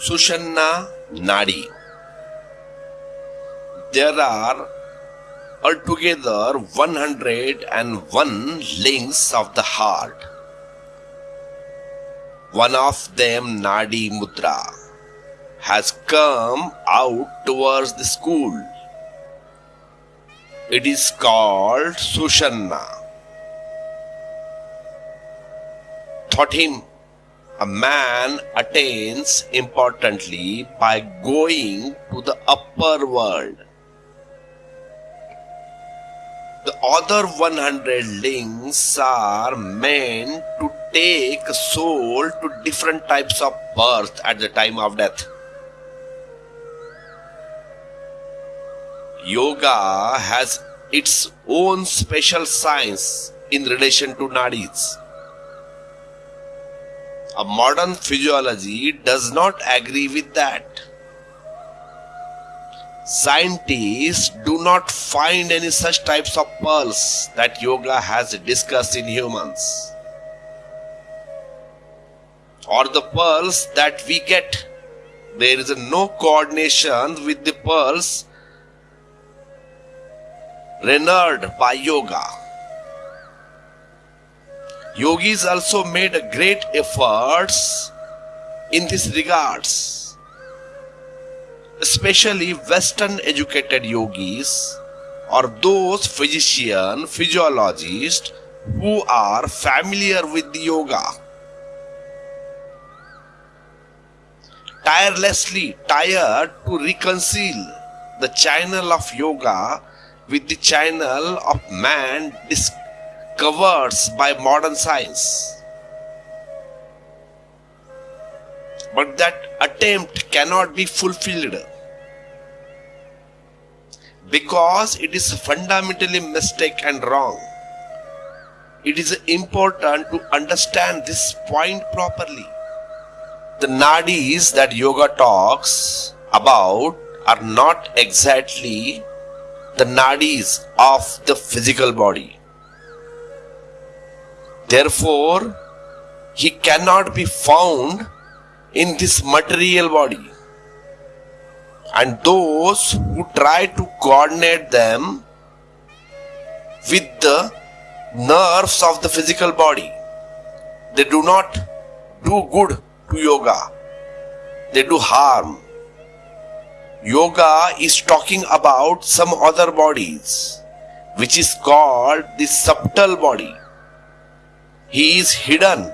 Sushumna Nadi. There are altogether 101 links of the heart. One of them, Nadi Mudra, has come out towards the school. It is called Sushumna. Thought him a man attains importantly by going to the upper world. The other 100 links are meant to take soul to different types of birth at the time of death. Yoga has its own special science in relation to nadis. A modern physiology does not agree with that. Scientists do not find any such types of pulse that yoga has discussed in humans. Or the pulse that we get. There is no coordination with the pulse rendered by yoga. Yogis also made great efforts in this regards, especially Western educated yogis or those physician, physiologists who are familiar with the yoga. Tirelessly tired to reconcile the channel of yoga with the channel of man discovered by modern science. But that attempt cannot be fulfilled because it is fundamentally mistake and wrong. It is important to understand this point properly. The nadis that yoga talks about are not exactly the nadis of the physical body. Therefore, he cannot be found in this material body. And those who try to coordinate them with the nerves of the physical body, they do not do good to yoga, they do harm. Yoga is talking about some other bodies, which is called the subtle body. He is hidden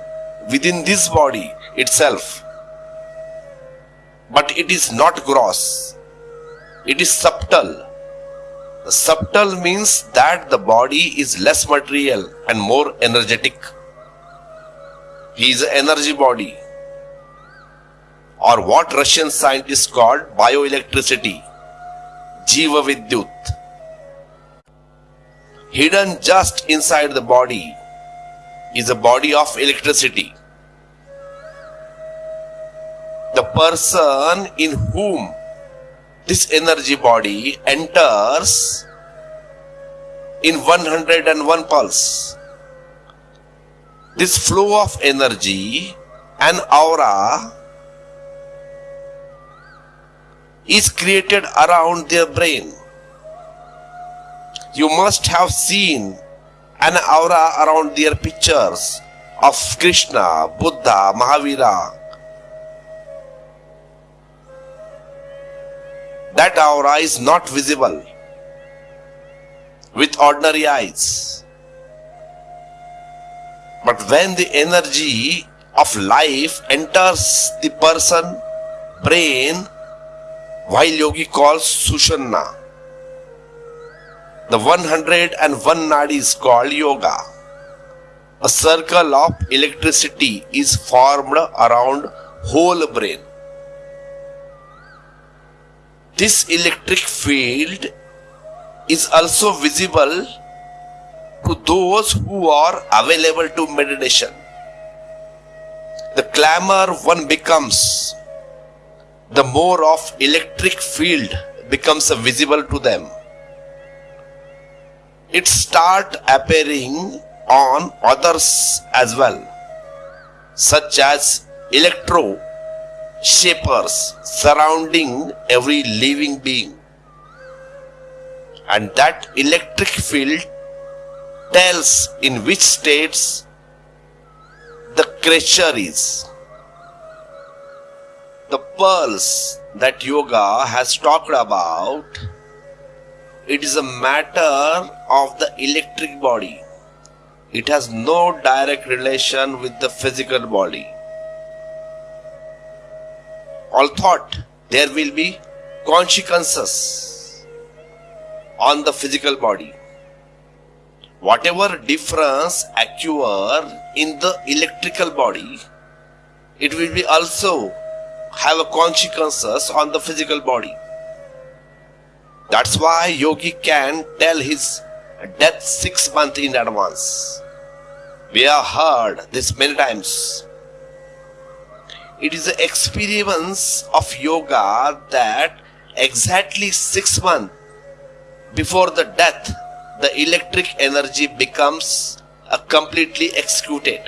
within this body itself. But it is not gross, it is subtle. The subtle means that the body is less material and more energetic. He is an energy body or what Russian scientists called bioelectricity, Jiva Vidyut. Hidden just inside the body is a body of electricity. The person in whom this energy body enters in 101 pulse. This flow of energy and aura is created around their brain. You must have seen an aura around their pictures of Krishna, Buddha, Mahavira. That aura is not visible with ordinary eyes. But when the energy of life enters the person, brain, while yogi calls Sushumna. The 101 nadi is called yoga. A circle of electricity is formed around whole brain. This electric field is also visible to those who are available to meditation. The clamor one becomes the more of electric field becomes visible to them. It start appearing on others as well, such as electro shapers surrounding every living being. And that electric field tells in which states the creature is. The pearls that yoga has talked about, it is a matter of the electric body. It has no direct relation with the physical body. All thought there will be consequences on the physical body. Whatever difference occur in the electrical body, it will be also have a consequences on the physical body. That's why yogi can tell his death six months in advance. We have heard this many times. It is the experience of yoga that exactly six months before the death, the electric energy becomes a completely executed.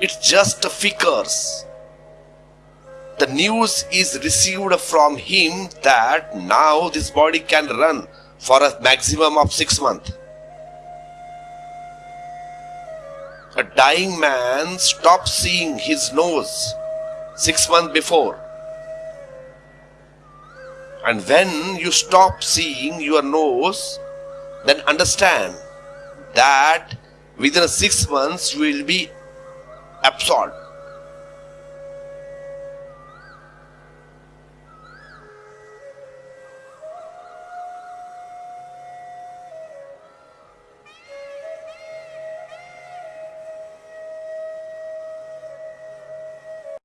It's just figures. The news is received from him that now this body can run for a maximum of six months. A dying man stops seeing his nose six months before. And when you stop seeing your nose, then understand that within six months you will be absorbed